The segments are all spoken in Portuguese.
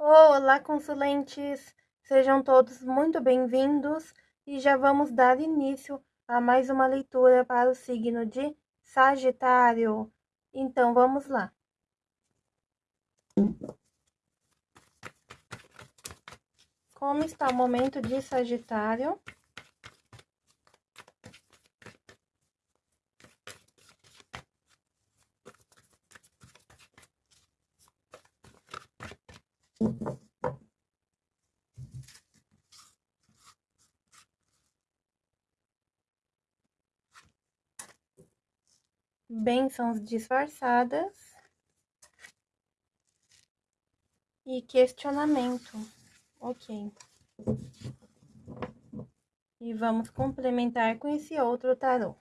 Olá, consulentes! Sejam todos muito bem-vindos e já vamos dar início a mais uma leitura para o signo de Sagitário. Então, vamos lá. Como está o momento de Sagitário? Bênçãos disfarçadas e questionamento. Ok. E vamos complementar com esse outro tarô.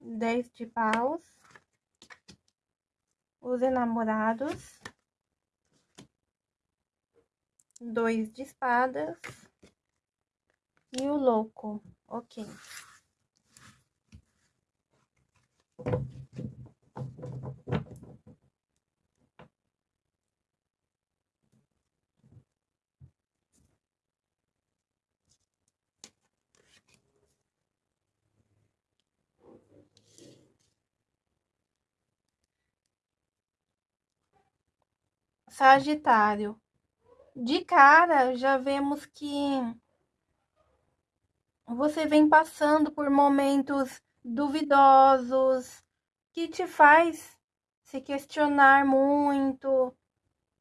Dez de paus, os enamorados, dois de espadas. E o louco, ok. Sagitário. De cara, já vemos que você vem passando por momentos duvidosos que te faz se questionar muito.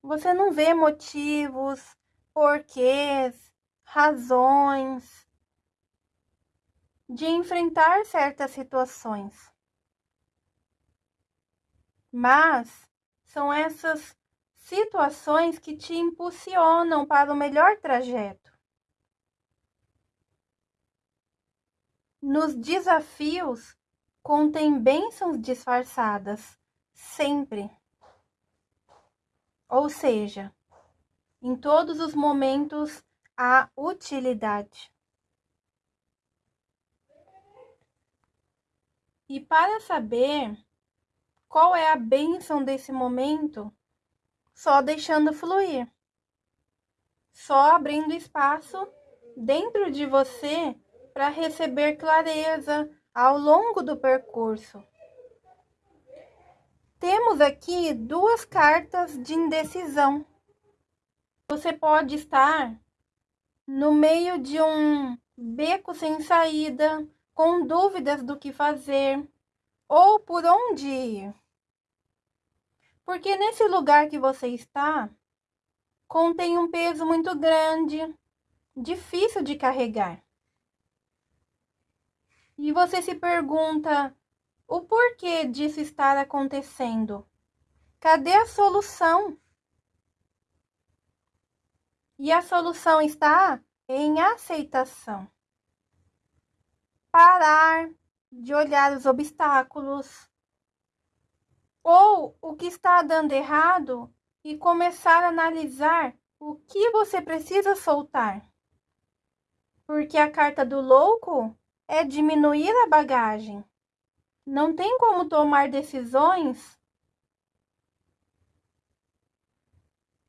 Você não vê motivos, porquês, razões de enfrentar certas situações. Mas são essas situações que te impulsionam para o melhor trajeto. Nos desafios contém bênçãos disfarçadas, sempre. Ou seja, em todos os momentos há utilidade. E para saber qual é a bênção desse momento, só deixando fluir. Só abrindo espaço dentro de você para receber clareza ao longo do percurso. Temos aqui duas cartas de indecisão. Você pode estar no meio de um beco sem saída, com dúvidas do que fazer ou por onde ir. Porque nesse lugar que você está, contém um peso muito grande, difícil de carregar. E você se pergunta o porquê disso estar acontecendo? Cadê a solução? E a solução está em aceitação. Parar de olhar os obstáculos, ou o que está dando errado e começar a analisar o que você precisa soltar. Porque a carta do louco é diminuir a bagagem. Não tem como tomar decisões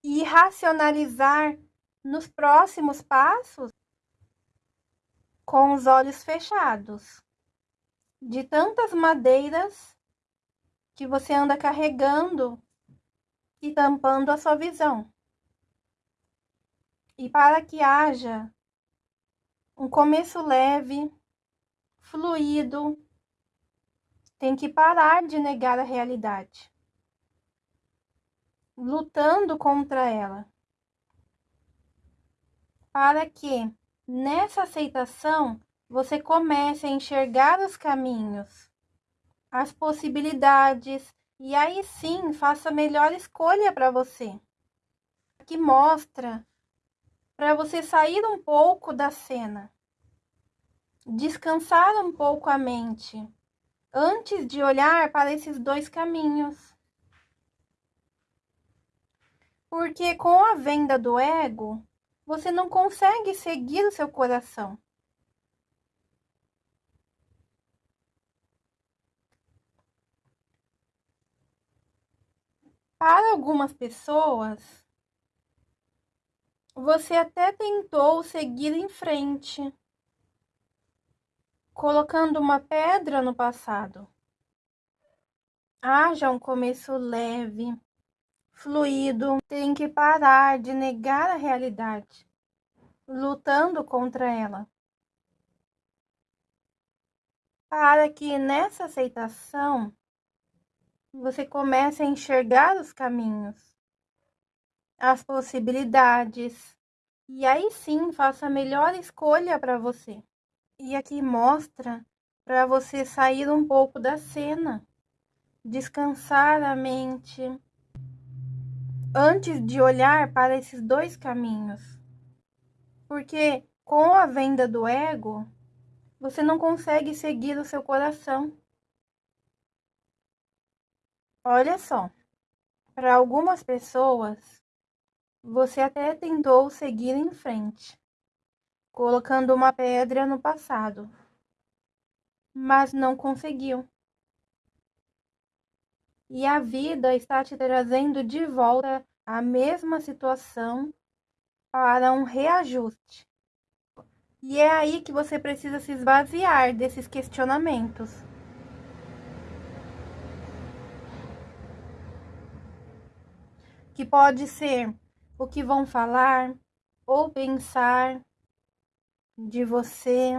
e racionalizar nos próximos passos com os olhos fechados. De tantas madeiras que você anda carregando e tampando a sua visão. E para que haja um começo leve, fluido, tem que parar de negar a realidade, lutando contra ela. Para que nessa aceitação você comece a enxergar os caminhos as possibilidades e aí sim faça a melhor escolha para você. Aqui mostra para você sair um pouco da cena, descansar um pouco a mente antes de olhar para esses dois caminhos. Porque com a venda do ego, você não consegue seguir o seu coração. Para algumas pessoas, você até tentou seguir em frente, colocando uma pedra no passado. Haja um começo leve, fluido, tem que parar de negar a realidade, lutando contra ela. Para que nessa aceitação você comece a enxergar os caminhos, as possibilidades, e aí sim faça a melhor escolha para você. E aqui mostra para você sair um pouco da cena, descansar a mente, antes de olhar para esses dois caminhos. Porque com a venda do ego, você não consegue seguir o seu coração. Olha só, para algumas pessoas, você até tentou seguir em frente, colocando uma pedra no passado, mas não conseguiu e a vida está te trazendo de volta a mesma situação para um reajuste. E é aí que você precisa se esvaziar desses questionamentos. Que pode ser o que vão falar ou pensar de você,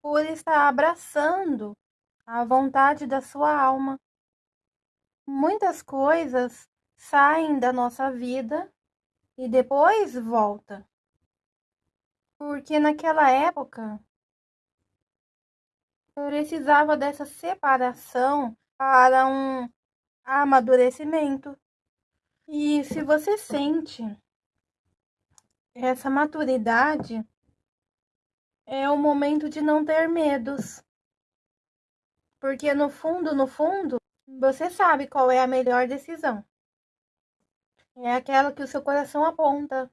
por estar abraçando a vontade da sua alma. Muitas coisas saem da nossa vida e depois volta. Porque naquela época precisava dessa separação para um amadurecimento. E se você sente essa maturidade, é o momento de não ter medos. Porque no fundo, no fundo, você sabe qual é a melhor decisão. É aquela que o seu coração aponta.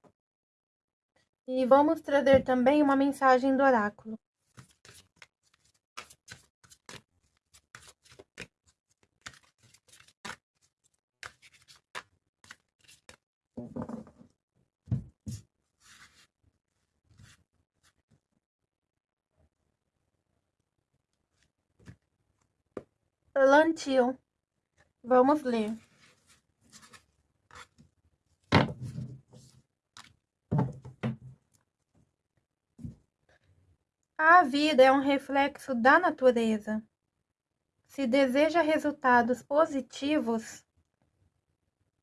E vamos trazer também uma mensagem do oráculo. Plantio. Vamos ler. A vida é um reflexo da natureza. Se deseja resultados positivos,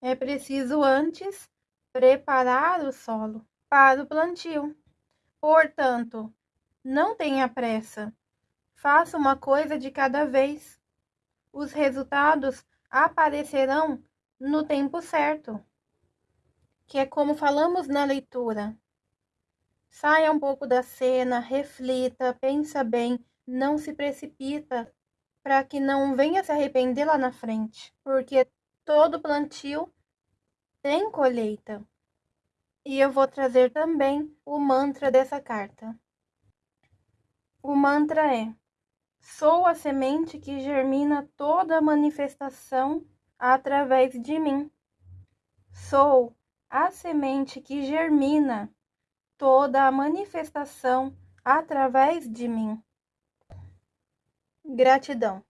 é preciso antes preparar o solo para o plantio. Portanto, não tenha pressa. Faça uma coisa de cada vez os resultados aparecerão no tempo certo, que é como falamos na leitura. Saia um pouco da cena, reflita, pensa bem, não se precipita para que não venha se arrepender lá na frente, porque todo plantio tem colheita. E eu vou trazer também o mantra dessa carta. O mantra é: Sou a semente que germina toda a manifestação através de mim. Sou a semente que germina toda a manifestação através de mim. Gratidão.